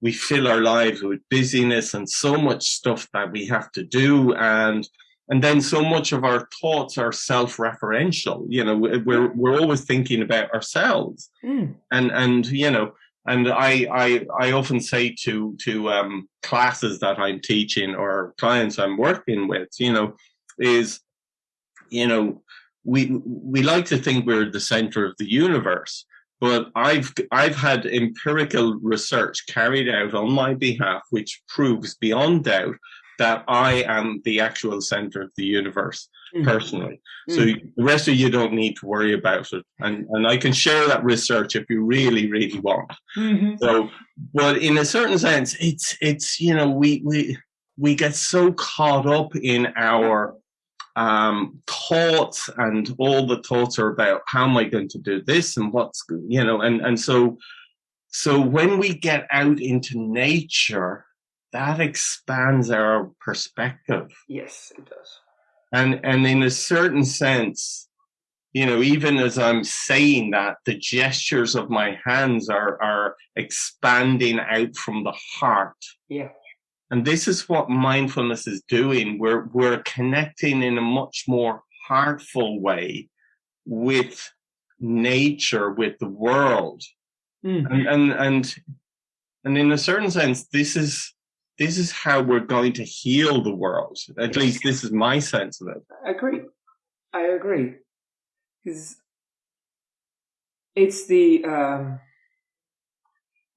we fill our lives with busyness and so much stuff that we have to do. And, and then so much of our thoughts are self-referential. You know, we- we're, we're always thinking about ourselves Mm. and and you know and I, I i often say to to um classes that i'm teaching or clients i'm working with you know is you know we we like to think we're the center of the universe but i've i've had empirical research carried out on my behalf which proves beyond doubt that i am the actual center of the universe Mm. personally so Mm. the rest of you don't need to worry about it. And and I can share that research if you really, really want. Mhm. So but in a certain sense, it's it's you know, we we we get so caught up in our um thoughts and all the thoughts are about how am I going to do this and what's you know, and and so so when we get out into nature, that expands our perspective Yes, it does. and and in a certain sense you know even as i'm saying that the gestures of my hands are are expanding out from the heart Yeah. And this is what mindfulness is doing we're we're connecting in a much more heartful way with nature with the world Mm. and and and and in a certain sense this is this is how we're going to heal the world at least this is my sense of it I agree. I agree. Because it's the um,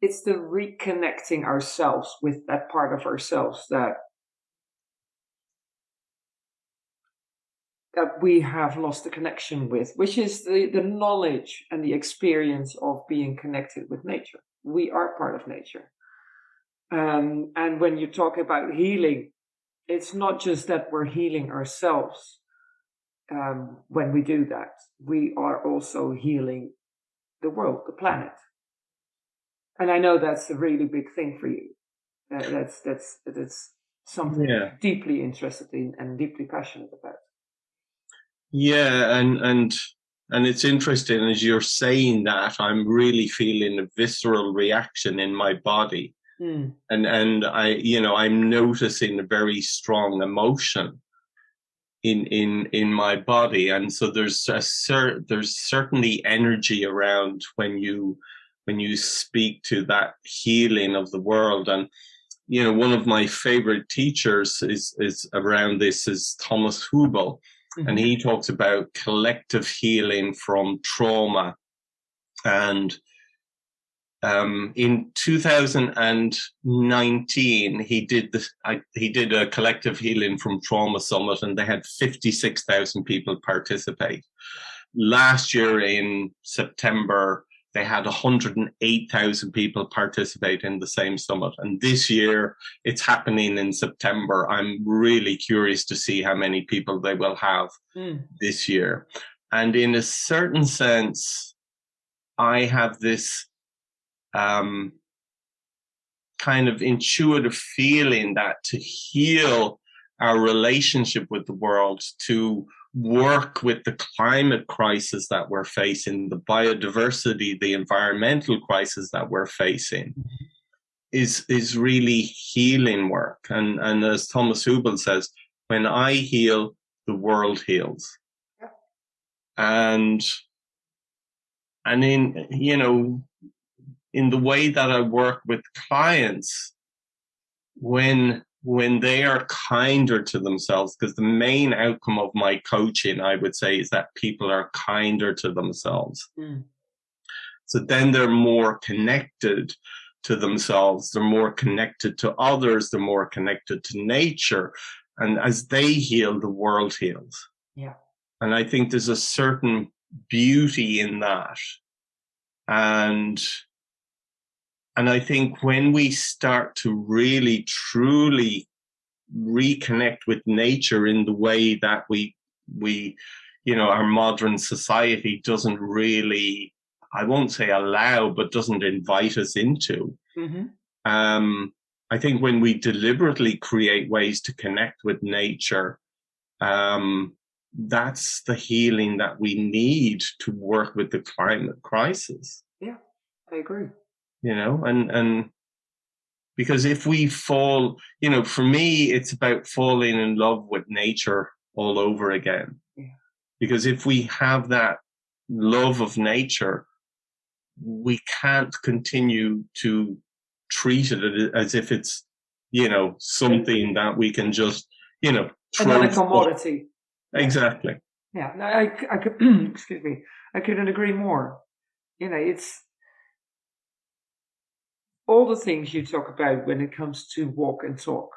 it's the reconnecting ourselves with that part of ourselves that that we have lost the connection with, which is the, the knowledge and the experience of being connected with nature. We are part of nature. Um, and when you talk about healing, it's not just that we're healing ourselves um, when we do that. We are also healing the world, the planet. And I know that's a really big thing for you. Uh, that's that's that's something Yeah. deeply interested in and deeply passionate about. Yeah, and and and it's interesting as you're saying that I'm really feeling a visceral reaction in my body, Mm. and and I you know I'm noticing a very strong emotion in in in my body, and so there's a cer- there's certainly energy around when you when you speak to that healing of the world. And you know one of my favorite teachers is is around this is Thomas Hübl. And he talks about collective healing from trauma. And um, in 2019 he did this I, he did a collective healing from trauma summit and they had 56,000 people participate. Last year in september they had 108,000 people participate in the same summit and this year it's happening in september i'm really curious to see how many people they will have Mm. this year. And in a certain sense, I have this um, kind of intuitive feeling that to heal our relationship with the world, to work with the climate crisis that we're facing, the biodiversity, the environmental crisis that we're facing, mm-hmm. is is really healing work. And and as Thomas Hübl says, when I heal, the world heals. And and in you know in the way that I work with clients, when when they are kinder to themselves, because the main outcome of my coaching, I would say, is that people are kinder to themselves. Mm. So then they're more connected to themselves, they're more connected to others, they're more connected to nature. And as they heal, the world heals. Yeah. And I think there's a certain beauty in that. And and I think when we start to really truly reconnect with nature in the way that we we you know our modern society doesn't really I won't say allow but doesn't invite us into mm-hmm. um, I think when we deliberately create ways to connect with nature um, that's the healing that we need to work with the climate crisis yeah I agree you know, and, and because if we fall, you know, for me, it's about falling in love with nature all over again. Yeah. Because if we have that love of nature, we can't continue to treat it as if it's, you know, something that we can just, you know, another commodity. Exactly. Yeah. No, I, I could, excuse me, I couldn't agree more. You know, it's all the things you talk about when it comes to walk and talk.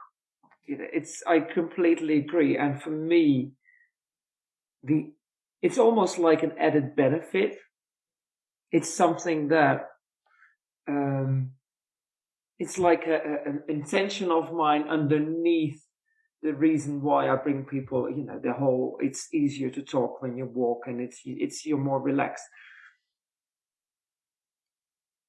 It's I completely agree. And for me, the it's almost like an added benefit. It's something that um, it's like a, a, an intention of mine underneath the reason why I bring people. You know, the whole it's easier to talk when you walk, and it's it's you're more relaxed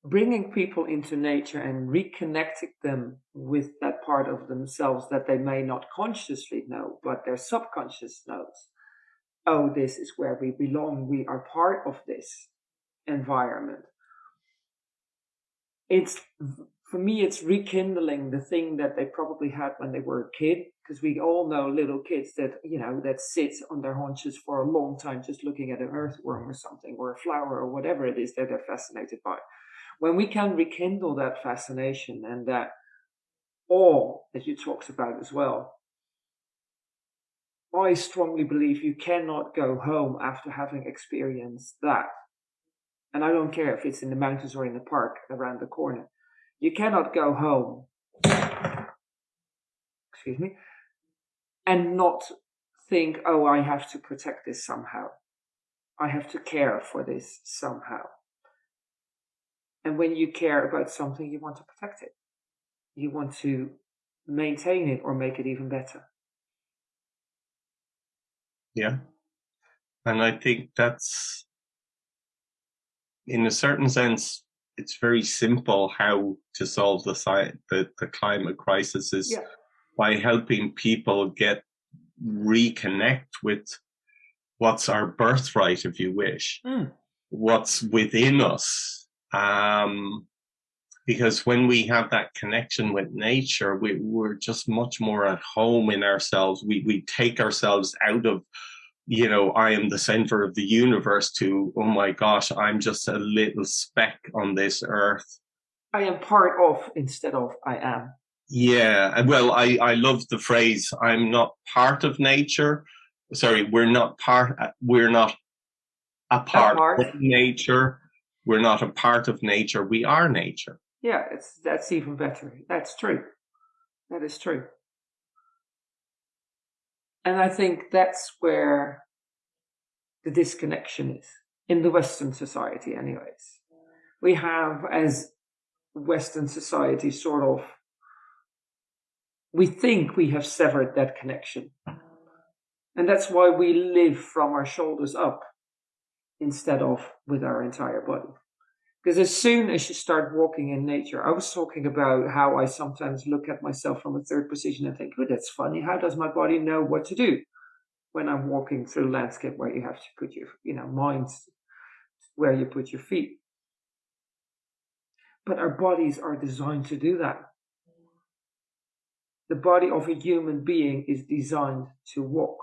bringing people into nature and reconnecting them with that part of themselves that they may not consciously know, but their subconscious knows. Oh, this is where we belong. We are part of this environment. It's for me, it's rekindling the thing that they probably had when they were a kid, because we all know little kids that you know that sit on their haunches for a long time just looking at an earthworm or something, or a flower or whatever it is that they're fascinated by when we can rekindle that fascination and that awe that you talked about as well, I strongly believe you cannot go home after having experienced that. And I don't care if it's in the mountains or in the park around the corner. You cannot go home, excuse me, and not think, oh, I have to protect this somehow. I have to care for this somehow. And when you care about something, you want to protect it. You want to maintain it or make it even better. Yeah. And I think that's, in a certain sense, it's very simple how to solve the, the, the climate crisis is yeah. by helping people get reconnect with what's our birthright, if you wish, mm. what's within us um, because when we have that connection with nature, we, we're just much more at home in ourselves. We, we take ourselves out of, you know, I am the center of the universe to, oh my gosh, I'm just a little speck on this earth. I am part of instead of I am. Yeah, well, I, I love the phrase, I'm not part of nature. Sorry, we're not part, we're not a part, a part. of nature we're not a part of nature, we are nature. Yeah, it's that's even better. That's true. That is true. And I think that's where the disconnection is in the Western society, anyways. We have, as Western society, sort of, we think we have severed that connection. And that's why we live from our shoulders up instead of with our entire body. Because as soon as you start walking in nature, I was talking about how I sometimes look at myself from a third position and think, oh, that's funny. How does my body know what to do? when I'm walking through landscape where you have to put your, you know, minds where you put your feet. But our bodies are designed to do that. The body of a human being is designed to walk.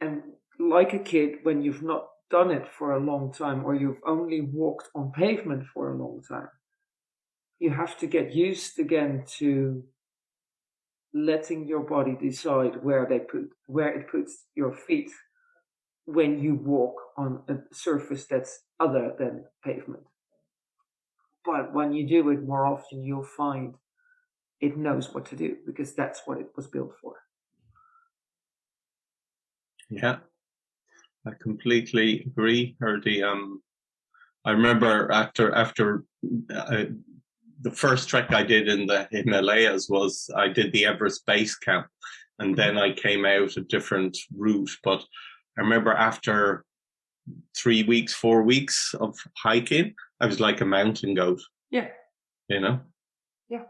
And like a kid, when you've not done it for a long time or you've only walked on pavement for a long time, you have to get used again to letting your body decide where they put where it puts your feet when you walk on a surface that's other than pavement. But when you do it more often, you'll find it knows what to do because that's what it was built for. Yeah, I completely agree. Or the um, I remember after after uh, the first trek I did in the Himalayas was I did the Everest Base Camp, and then I came out a different route. But I remember after three weeks, four weeks of hiking, I was like a mountain goat. Yeah. You know? Yeah.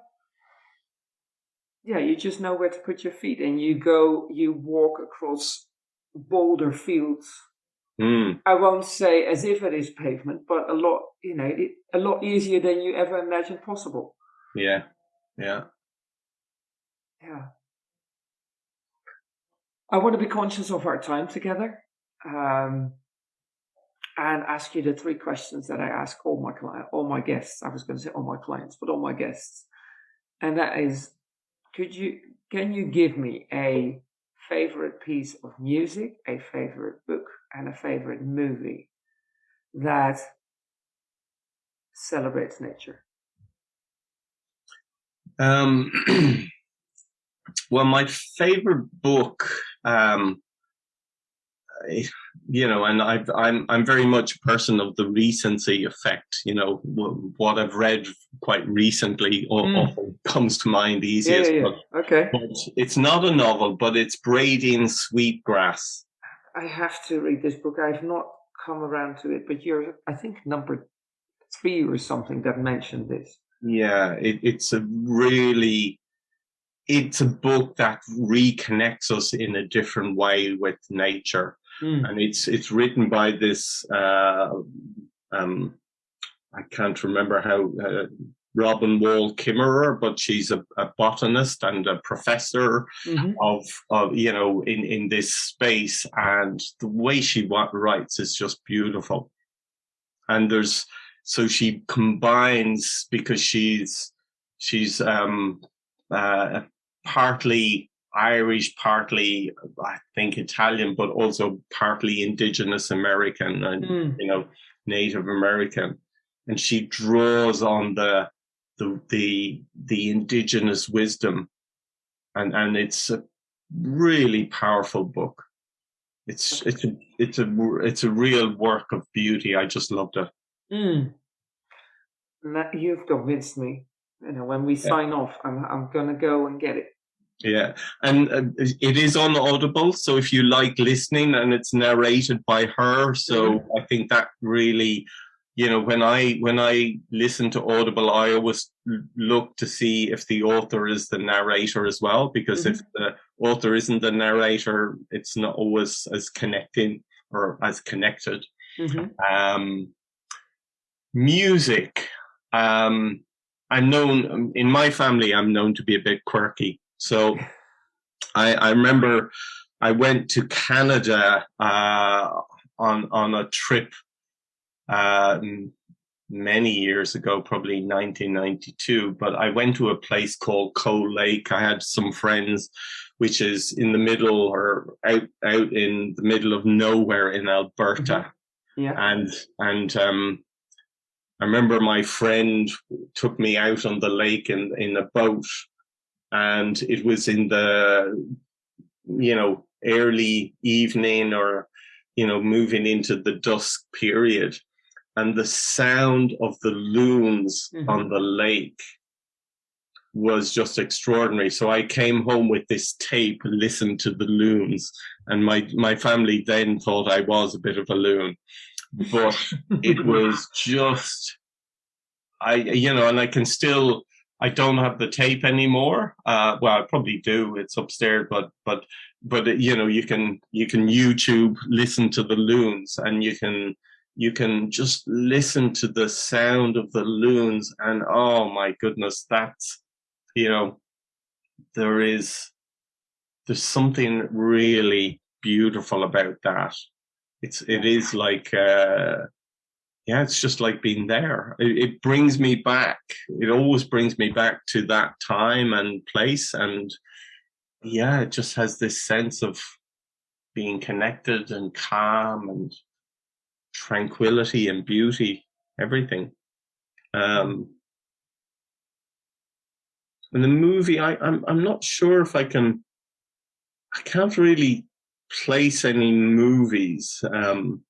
Yeah, you just know where to put your feet and you go, you walk across boulder fields. Mm. I won't say as if it is pavement, but a lot, you know, it, a lot easier than you ever imagined possible. Yeah. Yeah. Yeah. I want to be conscious of our time together. Um, and ask you the three questions that I ask all my client, all my guests. I was going to say all my clients, but all my guests, and that is, could you can you give me a favorite piece of music, a favorite book, and a favorite movie that celebrates nature? Um, well, my favorite book. Um, you know, and i am I'm, I'm very much a person of the recency effect. You know, what I've read quite recently mm. often comes to mind easiest. Yeah, yeah, yeah. But, okay. But it's not a novel, but it's Braiding Sweetgrass. I have to read this book. I've not come around to it, but you're, I think, number three or something that mentioned this. Yeah, it, it's a really it's a book that reconnects us in a different way with nature mm. and it's it's written by this uh, um, I can't remember how uh, Robin Wall Kimmerer, but she's a, a botanist and a professor mm-hmm. of of you know in in this space, and the way she writes is just beautiful. And there's so she combines because she's she's um uh, partly Irish, partly I think Italian, but also partly Indigenous American and mm. you know Native American, and she draws on the the the the indigenous wisdom, and and it's a really powerful book. It's it's a it's a it's a real work of beauty. I just loved it. Mm. You've convinced me. You know, when we yeah. sign off, I'm I'm gonna go and get it. Yeah, and uh, it is on Audible, so if you like listening, and it's narrated by her, so mm-hmm. I think that really, you know, when I when I listen to Audible, I always look to see if the author is the narrator as well, because mm-hmm. if the author isn't the narrator, it's not always as connecting or as connected. Mm-hmm. Um, music. Um, I'm known in my family. I'm known to be a bit quirky. So I, I remember I went to Canada uh, on on a trip uh, many years ago, probably 1992. But I went to a place called Coal Lake. I had some friends, which is in the middle or out out in the middle of nowhere in Alberta. Mm-hmm. Yeah, and and um, I remember my friend took me out on the lake in in a boat and it was in the you know early evening or you know moving into the dusk period. And the sound of the loons mm-hmm. on the lake was just extraordinary. So i came home with this tape and listened to the loons and my my family then thought i was a bit of a loon. But it was just i you know and i can still I don't have the tape anymore. Uh, well, I probably do. It's upstairs, but but but you know, you can you can YouTube listen to the loons, and you can you can just listen to the sound of the loons, and oh my goodness, that's you know, there is there's something really beautiful about that. It's it is like uh, yeah, it's just like being there. It, it, brings me back. It always brings me back to that time and place. And yeah, it just has this sense of being connected and calm and tranquility and beauty, everything. Um, and the movie, I, I'm I'm not sure if I can. I can't really place any movies. Um,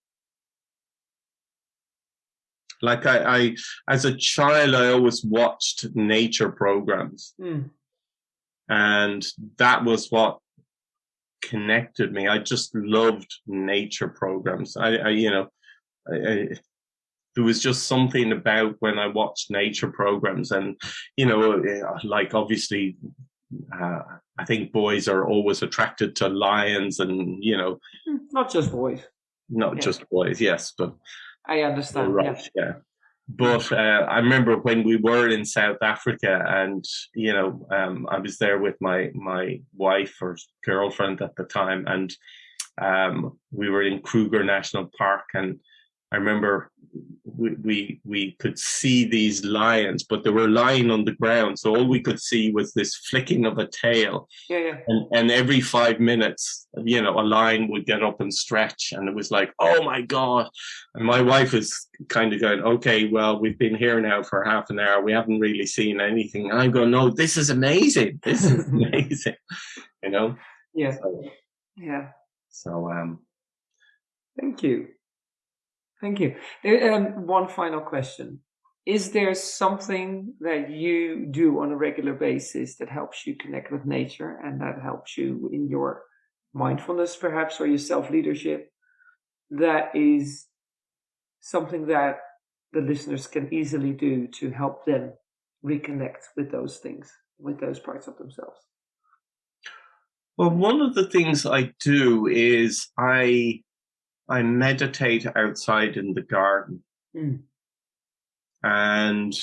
like I, I, as a child, I always watched nature programs, mm. and that was what connected me. I just loved nature programs. I, I you know, I, I, there was just something about when I watched nature programs, and you know, like obviously, uh, I think boys are always attracted to lions, and you know, hmm, not just boys, not yeah. just boys, yes, but I understand. Yeah. yeah. But uh, I remember when we were in South Africa, and you know, um, I was there with my my wife or girlfriend at the time, and um, we were in Kruger National Park, and I remember we, we we could see these lions, but they were lying on the ground, so all we could see was this flicking of a tail. Yeah, yeah. And and every five minutes, you know, a lion would get up and stretch, and it was like, oh my god! And my wife was kind of going, okay, well, we've been here now for half an hour, we haven't really seen anything. And I'm going, no, this is amazing. This is amazing. you know. Yeah. So, yeah. So um. Thank you. Thank you. Um, one final question. Is there something that you do on a regular basis that helps you connect with nature and that helps you in your mindfulness, perhaps, or your self leadership? That is something that the listeners can easily do to help them reconnect with those things, with those parts of themselves. Well, one of the things I do is I I meditate outside in the garden. Mm. And,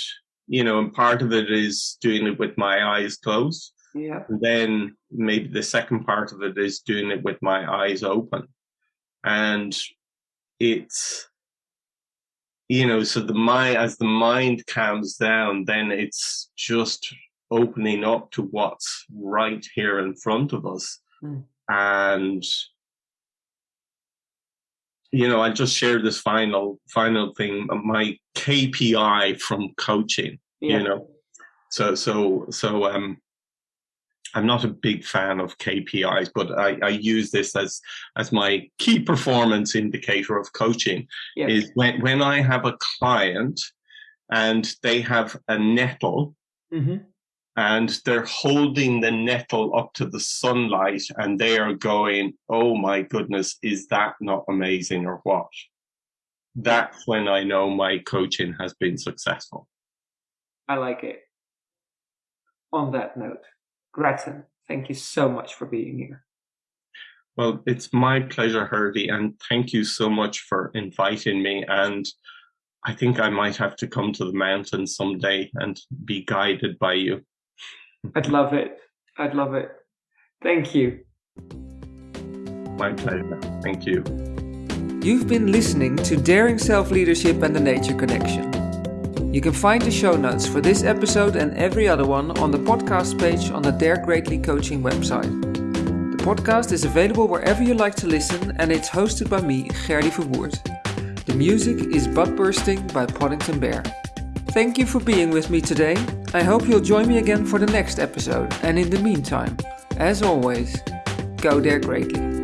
you know, and part of it is doing it with my eyes closed. Yeah. And then maybe the second part of it is doing it with my eyes open. And it's, you know, so the mind, as the mind calms down, then it's just opening up to what's right here in front of us. Mm. And you know, I just shared this final final thing. My KPI from coaching, yeah. you know, so so so um, I'm not a big fan of KPIs, but I, I use this as as my key performance indicator of coaching. Yeah. Is when when I have a client and they have a nettle. Mm-hmm and they're holding the nettle up to the sunlight and they are going, Oh my goodness, is that not amazing or what? That's when I know my coaching has been successful. I like it. On that note, Grattan, thank you so much for being here. Well, it's my pleasure, Gerdy, and thank you so much for inviting me. And I think I might have to come to the mountains someday and be guided by you. I'd love it. I'd love it. Thank you. My pleasure. Thank you. You've been listening to Daring Self Leadership and the Nature Connection. You can find the show notes for this episode and every other one on the podcast page on the Dare Greatly Coaching website. The podcast is available wherever you like to listen and it's hosted by me, Gerdy Verwoerd. The music is Butt Bursting by Podington Bear. Thank you for being with me today. I hope you'll join me again for the next episode. And in the meantime, as always, go there greatly.